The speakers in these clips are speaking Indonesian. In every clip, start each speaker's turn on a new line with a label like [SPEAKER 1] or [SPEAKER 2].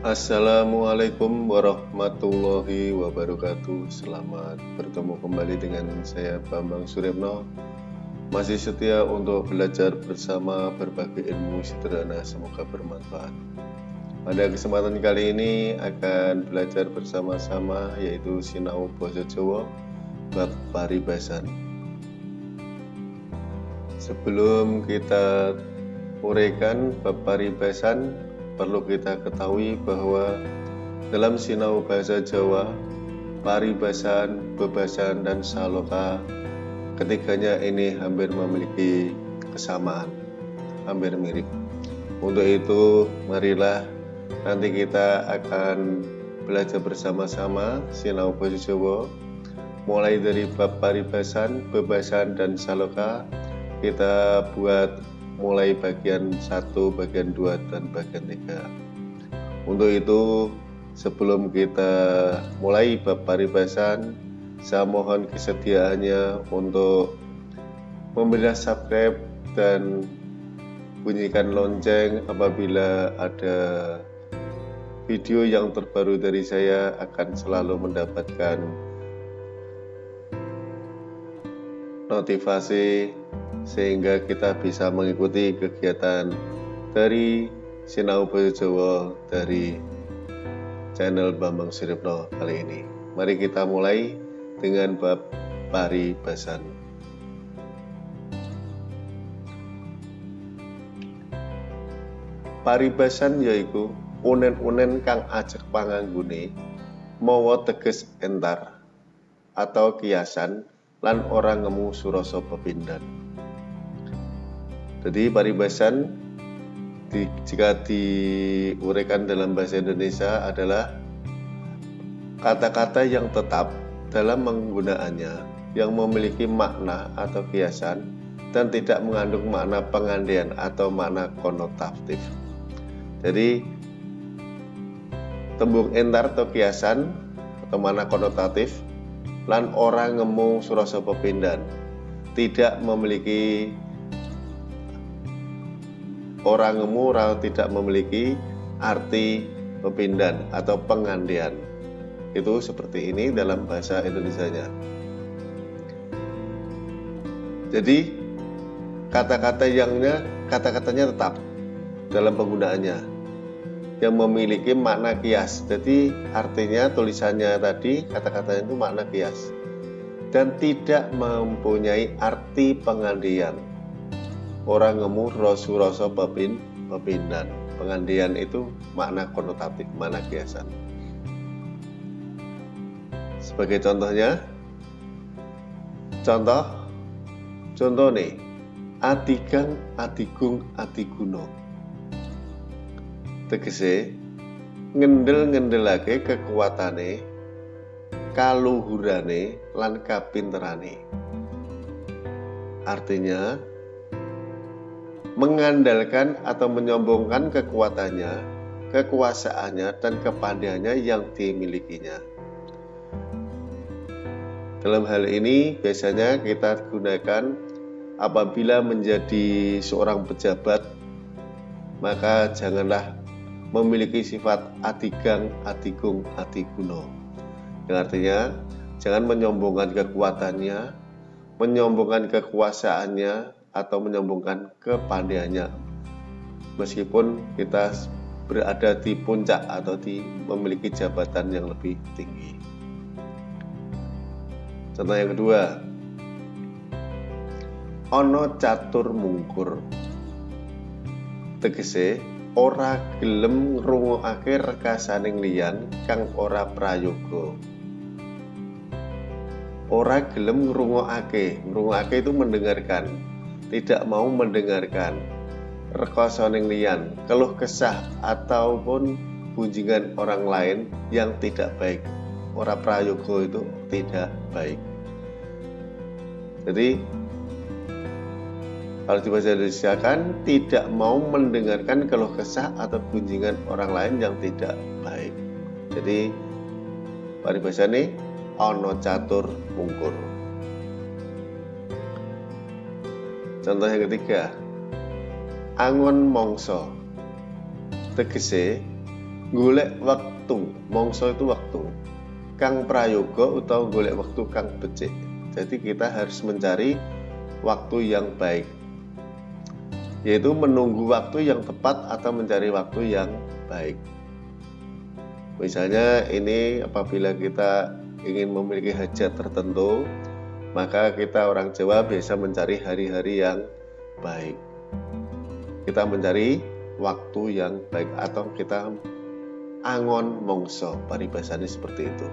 [SPEAKER 1] Assalamualaikum warahmatullahi wabarakatuh. Selamat bertemu kembali dengan saya Bambang Suripno Masih setia untuk belajar bersama berbagai ilmu sederhana Semoga bermanfaat. Pada kesempatan kali ini akan belajar bersama-sama yaitu Sinau Boso Jawa Bab Paribasan. Sebelum kita uraikan bab paribasan perlu kita ketahui bahwa dalam sinau bahasa Jawa, paribasan, bebasan, dan saloka ketiganya ini hampir memiliki kesamaan, hampir mirip. Untuk itu, marilah nanti kita akan belajar bersama-sama sinau bahasa Jawa mulai dari bab paribasan, bebasan, dan saloka kita buat mulai bagian 1, bagian 2, dan bagian 3. Untuk itu, sebelum kita mulai bab paribasan, saya mohon kesediaannya untuk memberi subscribe dan bunyikan lonceng apabila ada video yang terbaru dari saya akan selalu mendapatkan notifikasi sehingga kita bisa mengikuti kegiatan dari Sinau Bahasa Jawa dari channel Bambang Siripno kali ini. Mari kita mulai dengan bab paribasan. Paribasan yaiku unen-unen kang ajek panganggune mawa teges entar atau kiasan lan orang ngemu surasa pepindhan. Jadi paribasan di, jika diuraikan dalam bahasa Indonesia adalah kata-kata yang tetap dalam penggunaannya yang memiliki makna atau kiasan dan tidak mengandung makna pengandian atau makna konotatif. Jadi tembung entar atau kiasan atau makna konotatif lan orang ngemu surasa pepindan tidak memiliki orang ngemurau tidak memiliki arti pepindan atau pengandian. Itu seperti ini dalam bahasa Indonesia-nya. Jadi kata-kata yangnya kata-katanya tetap dalam penggunaannya yang memiliki makna kias. Jadi artinya tulisannya tadi kata-katanya itu makna kias. Dan tidak mempunyai arti pengandian. Orang ngemur rosu rasa pepin pepindan pengandian itu makna konotatif makna kiasan. Sebagai contohnya contoh contoh nih adigang adigung adiguno tegese ngendel ngendelake kekuatane kaluhurane lan kapinterane artinya mengandalkan atau menyombongkan kekuatannya, kekuasaannya, dan kepandaiannya yang dimilikinya. Dalam hal ini biasanya kita gunakan apabila menjadi seorang pejabat maka janganlah memiliki sifat adigang, adigung, adiguno. Yang artinya jangan menyombongkan kekuatannya, menyombongkan kekuasaannya, atau menyombongkan kepandaiannya meskipun kita berada di puncak atau di memiliki jabatan yang lebih tinggi. Contoh yang kedua, ono catur mungkur. Tegese ora gelem ngrungokake rekasaning liyan kang ora prayoga. Ora gelem ngrungokake, ngrungokake itu mendengarkan tidak mau mendengarkan rekosoning lian, keluh kesah ataupun bunjingan orang lain yang tidak baik. Orang prayogo itu tidak baik. Jadi kalau dibaca Indonesia kan tidak mau mendengarkan keluh kesah atau bunjingan orang lain yang tidak baik. Jadi paribasa ini ono catur mungkur. Contoh yang ketiga, angon mongso. Tegese golek waktu. Mongso itu waktu. Kang prayoga utawa golek waktu kang becik. Jadi kita harus mencari waktu yang baik yaitu menunggu waktu yang tepat atau mencari waktu yang baik. Misalnya ini apabila kita ingin memiliki hajat tertentu maka kita orang Jawa biasa mencari hari-hari yang baik. Kita mencari waktu yang baik atau kita angon mongso paribasane seperti itu.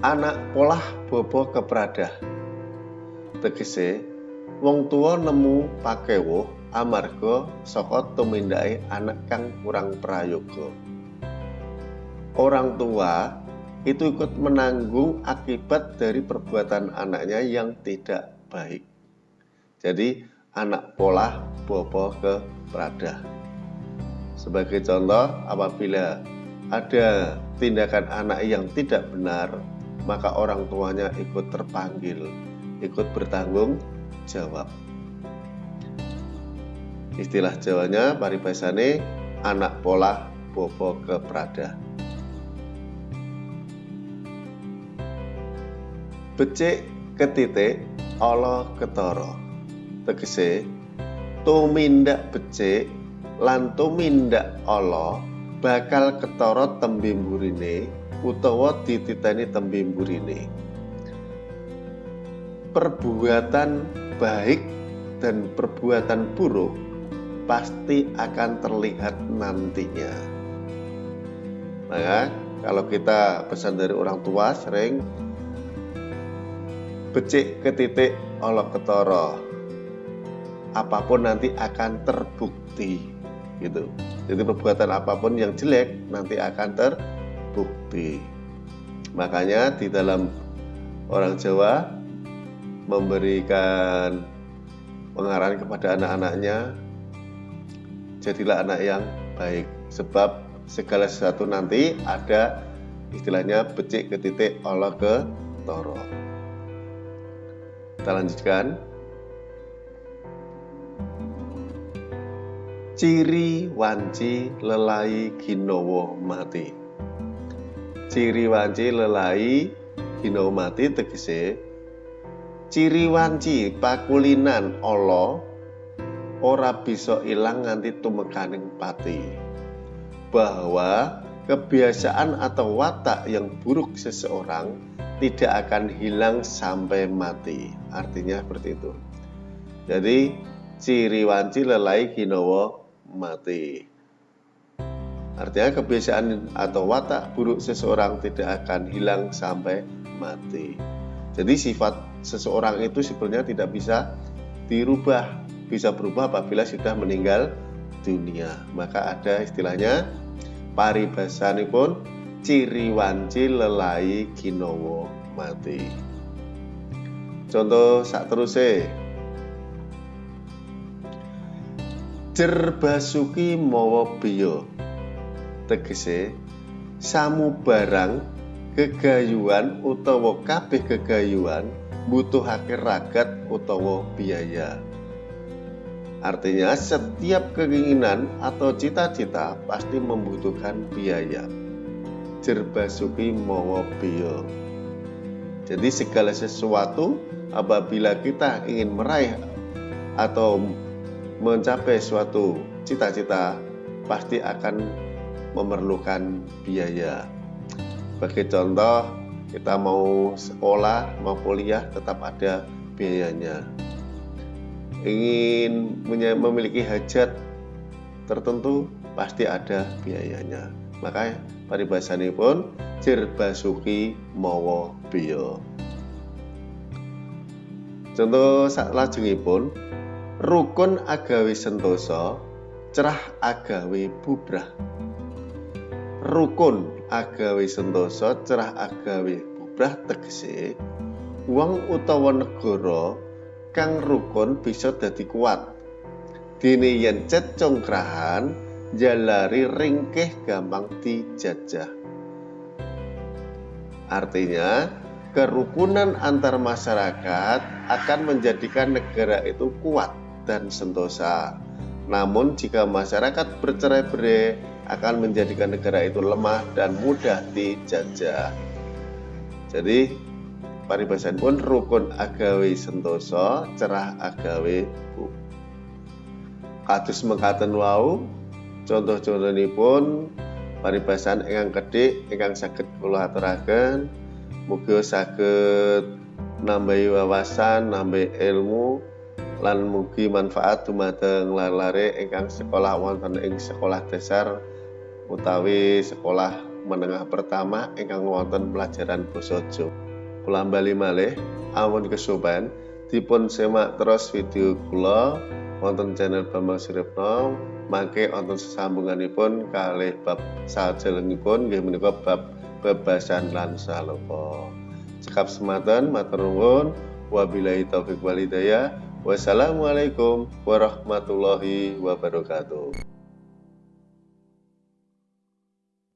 [SPEAKER 1] Anak polah bobo keprada tegese wong tua nemu pakewo amarga saka tumindake anak kang kurang prayoga orang tua itu ikut menanggung akibat dari perbuatan anaknya yang tidak baik. Jadi anak pola bobo ke prada. Sebagai contoh, apabila ada tindakan anak yang tidak benar, maka orang tuanya ikut terpanggil, ikut bertanggung jawab. Istilah Jawanya paribasane anak pola bobo ke prada. becik ketitik ala ketara tegese tumindak becik lan tumindak ala bakal ketara tembe mburine utawa dititeni tembe mburine perbuatan baik dan perbuatan buruk pasti akan terlihat nantinya. Maka kalau kita pesan dari orang tua sering becik ke titik olok ketoro. Apa pun nanti akan terbukti gitu. Jadi perbuatan apa pun yang jelek nanti akan terbukti. Makanya di dalam orang Jawa memberikan pengarahan kepada anak-anaknya jadilah anak yang baik sebab segala sesuatu nanti ada istilahnya becik ke titik olok ke toro kita lanjutkan. Ciri wanci lelai ginowo mati. Ciri wanci lelai ginowo mati tegese ciri wanci pakulinan Allah ora bisa ilang nganti tumekaning pati. Bahwa kebiasaan atau watak yang buruk seseorang tidak akan hilang sampai mati. Artinya seperti itu. Jadi ciri wanci lelai kinowo mati. Artinya kebiasaan atau watak buruk seseorang tidak akan hilang sampai mati. Jadi sifat seseorang itu sebenarnya tidak bisa dirubah, bisa berubah apabila sudah meninggal dunia. Maka ada istilahnya paribasanipun ciri wanci lelai kinowo mati. Contoh sak teruse. Jer basuki mawa biya. Tegese samu barang kegayuan utawa kabeh kegayuan butuhake ragat utawa biaya. Artinya setiap keinginan atau cita-cita pasti membutuhkan biaya jerbasuki mawa biya. Jadi segala sesuatu apabila kita ingin meraih atau mencapai suatu cita-cita pasti akan memerlukan biaya. Bagi contoh, kita mau sekolah, mau kuliah tetap ada biayanya. Ingin memiliki hajat tertentu pasti ada biayanya. Maka paribasanipun Jir Basuki mawa biya. Contoh sak lajengipun rukun agawi sentosa cerah agawi bubrah. Rukun agawi sentosa cerah agawi bubrah tegese wong utawa negara kang rukun bisa dadi kuat. Dene yen cet congkrahan jalari ringkeh gampang dijajah. Artinya, kerukunan antar masyarakat akan menjadikan negara itu kuat dan sentosa. Namun jika masyarakat bercerai-berai akan menjadikan negara itu lemah dan mudah dijajah. Jadi paribasan pun rukun agawe sentoso cerah agawe bu. Kados mekaten wau contoh-contohipun paribasan ingkang kedhik ingkang saged kula aturaken mugi saged nambahi wawasan, nambahi ilmu lan mugi manfaat dumateng lar-lare ingkang sekolah wonten ing sekolah dasar utawi sekolah menengah pertama ingkang wonten pelajaran basa Jawa. Kula bali malih awon kesoban dipun semak terus video kula wonten channel Bambang Siripno mangke wonten sesambunganipun kalih bab sajelengipun nggih menika bab bebasan lan saloka. Cekap sematan matur nuwun wabillahi taufik walhidayah. Wassalamualaikum warahmatullahi wabarakatuh.